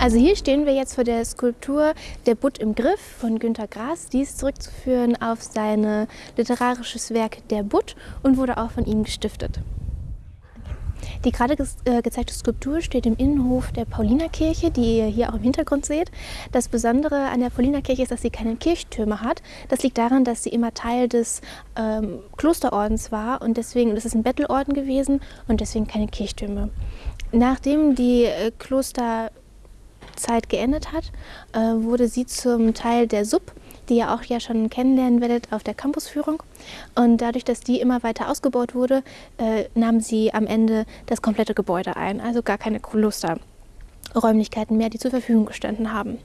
Also hier stehen wir jetzt vor der Skulptur Der Butt im Griff von Günter Grass. Die ist zurückzuführen auf sein literarisches Werk Der Butt und wurde auch von ihm gestiftet. Die gerade ge äh, gezeigte Skulptur steht im Innenhof der Paulinerkirche, die ihr hier auch im Hintergrund seht. Das Besondere an der Paulinerkirche ist, dass sie keine Kirchtürme hat. Das liegt daran, dass sie immer Teil des ähm, Klosterordens war und deswegen, das ist ein Bettelorden gewesen und deswegen keine Kirchtürme. Nachdem die äh, Kloster Zeit geendet hat, äh, wurde sie zum Teil der Sub, die ihr auch ja schon kennenlernen werdet auf der Campusführung. Und dadurch, dass die immer weiter ausgebaut wurde, äh, nahm sie am Ende das komplette Gebäude ein, also gar keine Klosterräumlichkeiten mehr, die zur Verfügung gestanden haben.